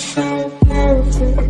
so perfect,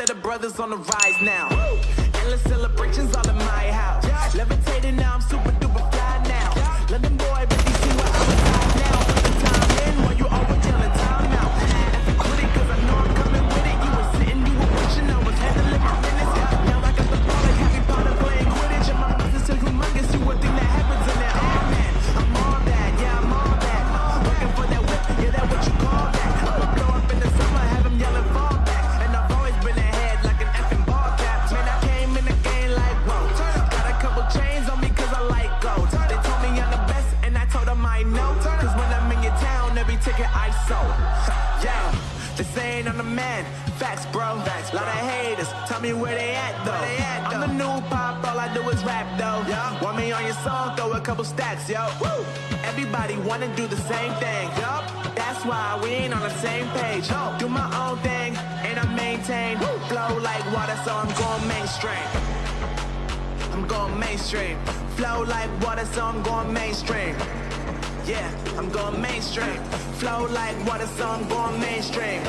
that the brothers on the rise now. Endless celebrations all in my house. Levitating now, sold. Yeah, they saying I'm the man. Facts, bro. Facts, Lot of haters. Tell me where they at though. they I'm the new pop, all I do is rap though. Yeah. Want me on your song, throw a couple stacks, yo. Woo! Everybody wanna do the same thing. Yup. That's why we ain't on the same page. Do my own thing, and I maintain. Flow like water, so I'm going mainstream. I'm going mainstream. Flow like water, so I'm going mainstream. Yeah, I'm going mainstream. Flow like water, so I'm going mainstream.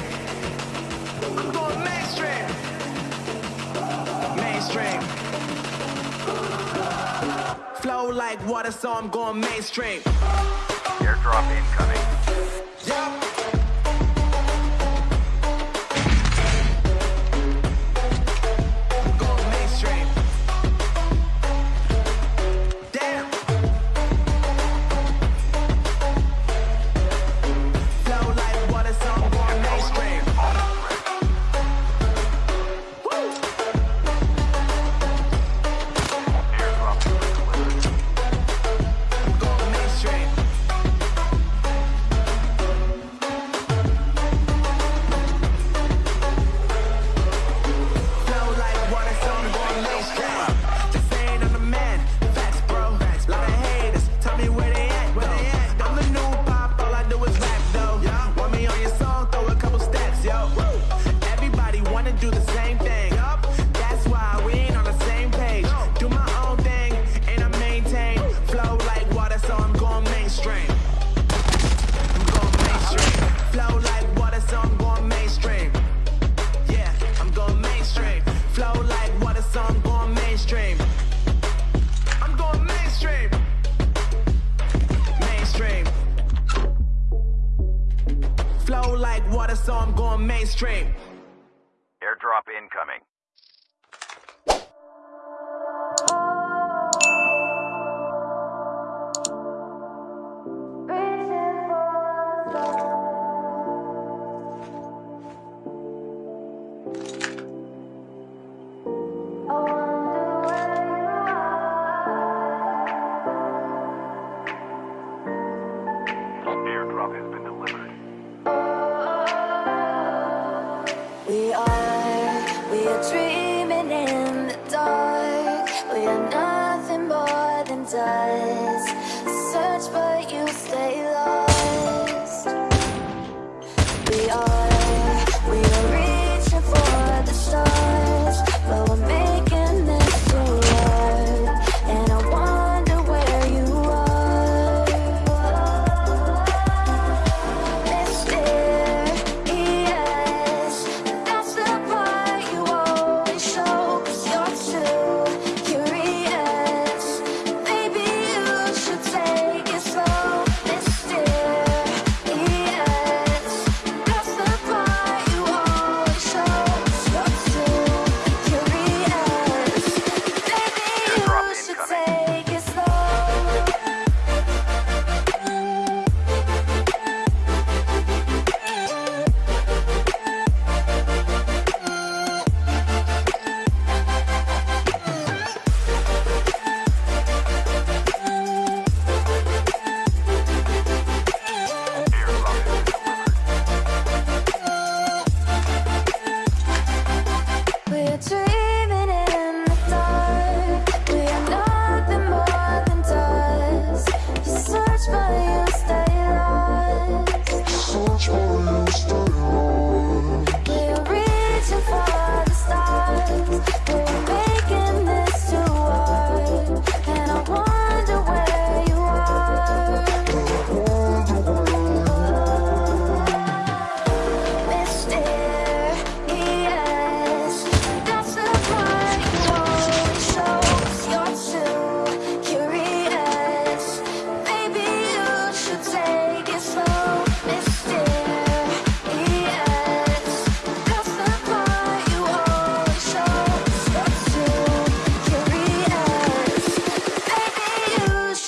I'm going mainstream. Mainstream. Flow like water, so I'm going mainstream. Airdrop incoming. Wanna do the same thing. That's why we ain't on the same page. Do my own thing, and I maintain. Flow like water, so I'm going mainstream. I'm going mainstream. Flow like water, so I'm going mainstream. Yeah, I'm going mainstream. Flow like water, so I'm going mainstream. I'm going mainstream. Mainstream. Flow like water, so I'm going mainstream. Incoming.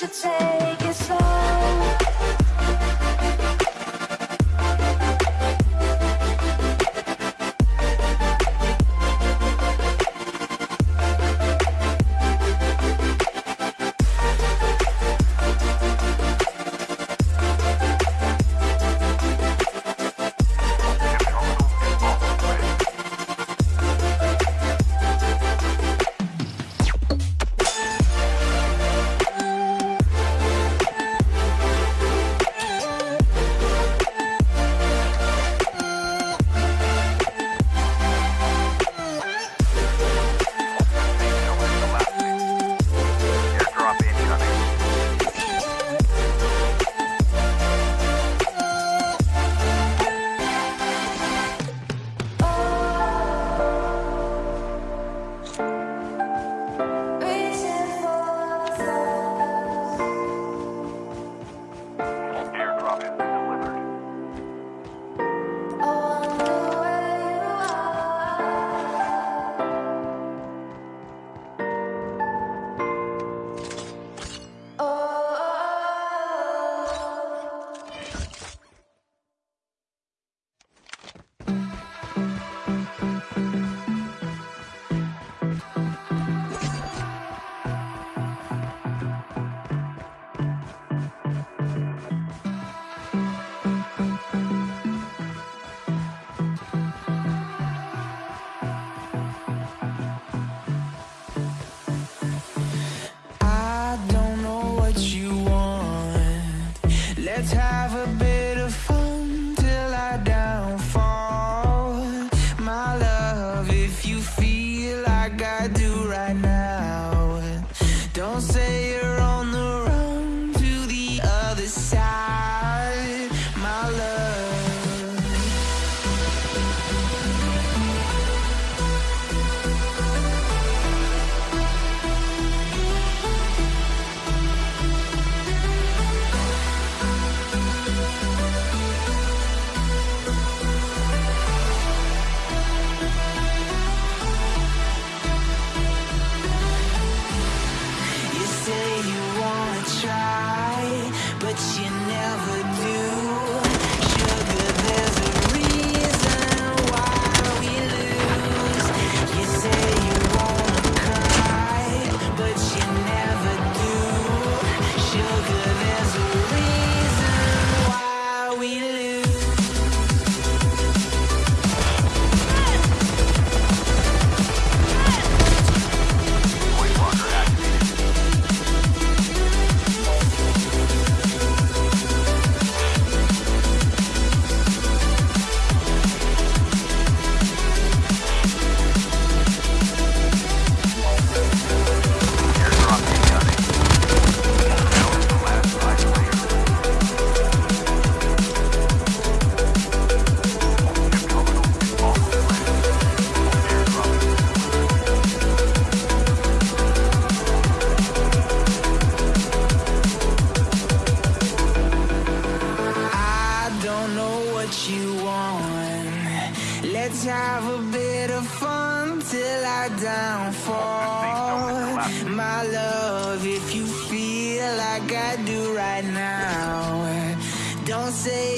should take Have a bit of fun till I downfall. My love, if you feel like I do right now, don't say